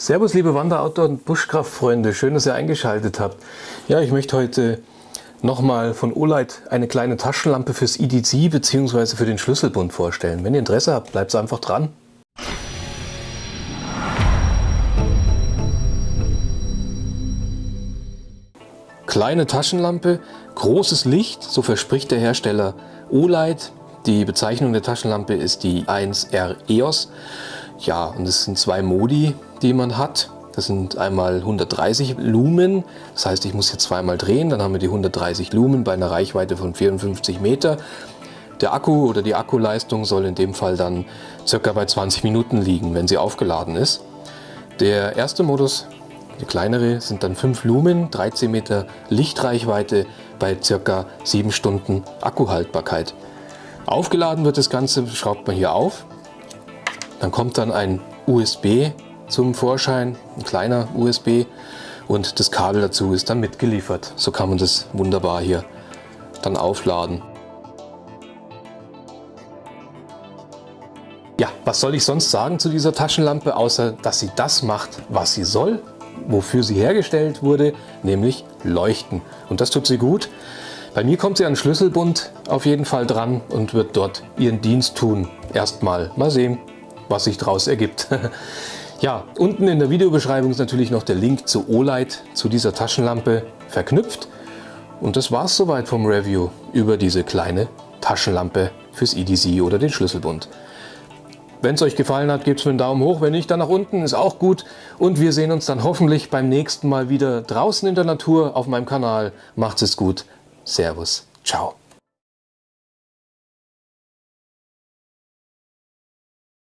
Servus liebe Wander-, Outdoor- und Buschkraftfreunde, schön, dass ihr eingeschaltet habt. Ja, ich möchte heute nochmal von Olight eine kleine Taschenlampe fürs EDC bzw. für den Schlüsselbund vorstellen. Wenn ihr Interesse habt, bleibt einfach dran. Kleine Taschenlampe, großes Licht, so verspricht der Hersteller Olight. Die Bezeichnung der Taschenlampe ist die 1R EOS. Ja, und es sind zwei Modi, die man hat. Das sind einmal 130 Lumen, das heißt ich muss hier zweimal drehen, dann haben wir die 130 Lumen bei einer Reichweite von 54 Meter. Der Akku oder die Akkuleistung soll in dem Fall dann circa bei 20 Minuten liegen, wenn sie aufgeladen ist. Der erste Modus, die kleinere, sind dann 5 Lumen, 13 Meter Lichtreichweite bei circa 7 Stunden Akkuhaltbarkeit. Aufgeladen wird das Ganze, schraubt man hier auf. Dann kommt dann ein USB zum Vorschein, ein kleiner USB und das Kabel dazu ist dann mitgeliefert. So kann man das wunderbar hier dann aufladen. Ja, was soll ich sonst sagen zu dieser Taschenlampe, außer dass sie das macht, was sie soll, wofür sie hergestellt wurde, nämlich leuchten. Und das tut sie gut. Bei mir kommt sie an Schlüsselbund auf jeden Fall dran und wird dort ihren Dienst tun. Erstmal mal sehen, was sich daraus ergibt. Ja, unten in der Videobeschreibung ist natürlich noch der Link zu Olight, zu dieser Taschenlampe verknüpft. Und das war es soweit vom Review über diese kleine Taschenlampe fürs EDC oder den Schlüsselbund. Wenn es euch gefallen hat, gebt es mir einen Daumen hoch. Wenn nicht, dann nach unten, ist auch gut. Und wir sehen uns dann hoffentlich beim nächsten Mal wieder draußen in der Natur auf meinem Kanal. Macht es gut. Servus. Ciao.